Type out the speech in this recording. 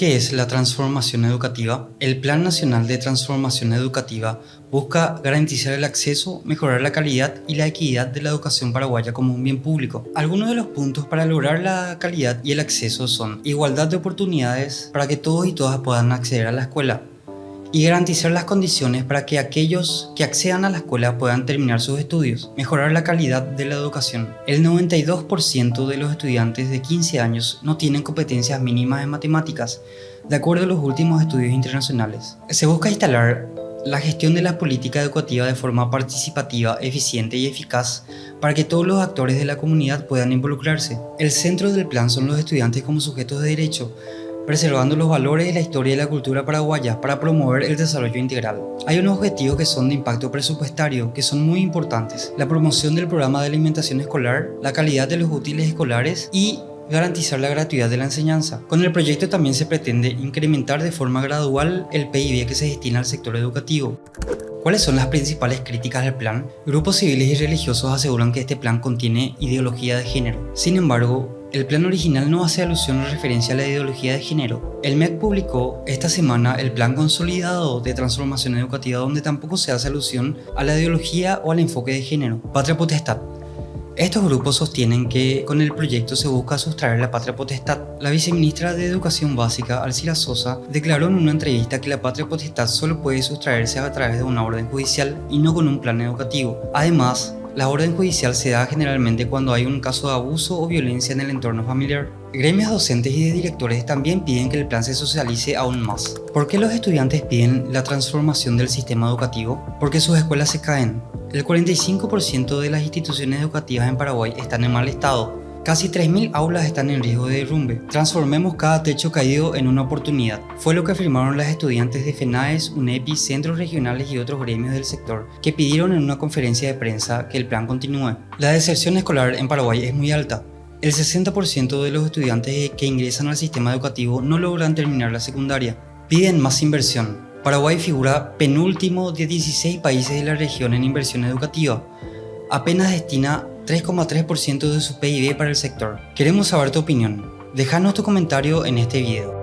¿Qué es la transformación educativa? El Plan Nacional de Transformación Educativa busca garantizar el acceso, mejorar la calidad y la equidad de la educación paraguaya como un bien público. Algunos de los puntos para lograr la calidad y el acceso son igualdad de oportunidades para que todos y todas puedan acceder a la escuela, y garantizar las condiciones para que aquellos que accedan a la escuela puedan terminar sus estudios, mejorar la calidad de la educación. El 92% de los estudiantes de 15 años no tienen competencias mínimas en matemáticas, de acuerdo a los últimos estudios internacionales. Se busca instalar la gestión de la política educativa de forma participativa, eficiente y eficaz para que todos los actores de la comunidad puedan involucrarse. El centro del plan son los estudiantes como sujetos de derecho, preservando los valores de la historia y la cultura paraguaya para promover el desarrollo integral. Hay unos objetivos que son de impacto presupuestario que son muy importantes. La promoción del programa de alimentación escolar, la calidad de los útiles escolares y garantizar la gratuidad de la enseñanza. Con el proyecto también se pretende incrementar de forma gradual el PIB que se destina al sector educativo. ¿Cuáles son las principales críticas del plan? Grupos civiles y religiosos aseguran que este plan contiene ideología de género. Sin embargo, el plan original no hace alusión o referencia a la ideología de género. El MEC publicó esta semana el Plan Consolidado de Transformación Educativa donde tampoco se hace alusión a la ideología o al enfoque de género. Patria Potestad. Estos grupos sostienen que con el proyecto se busca sustraer la patria potestad. La viceministra de Educación Básica, Alcira Sosa, declaró en una entrevista que la patria potestad solo puede sustraerse a través de una orden judicial y no con un plan educativo. Además, la orden judicial se da generalmente cuando hay un caso de abuso o violencia en el entorno familiar. Gremios docentes y de directores también piden que el plan se socialice aún más. ¿Por qué los estudiantes piden la transformación del sistema educativo? Porque sus escuelas se caen. El 45% de las instituciones educativas en Paraguay están en mal estado Casi 3.000 aulas están en riesgo de derrumbe. Transformemos cada techo caído en una oportunidad. Fue lo que afirmaron las estudiantes de FENAES, UNEPI, centros regionales y otros gremios del sector, que pidieron en una conferencia de prensa que el plan continúe. La deserción escolar en Paraguay es muy alta. El 60% de los estudiantes que ingresan al sistema educativo no logran terminar la secundaria. Piden más inversión. Paraguay figura penúltimo de 16 países de la región en inversión educativa. Apenas destina 3,3% de su PIB para el sector. Queremos saber tu opinión. Déjanos tu comentario en este video.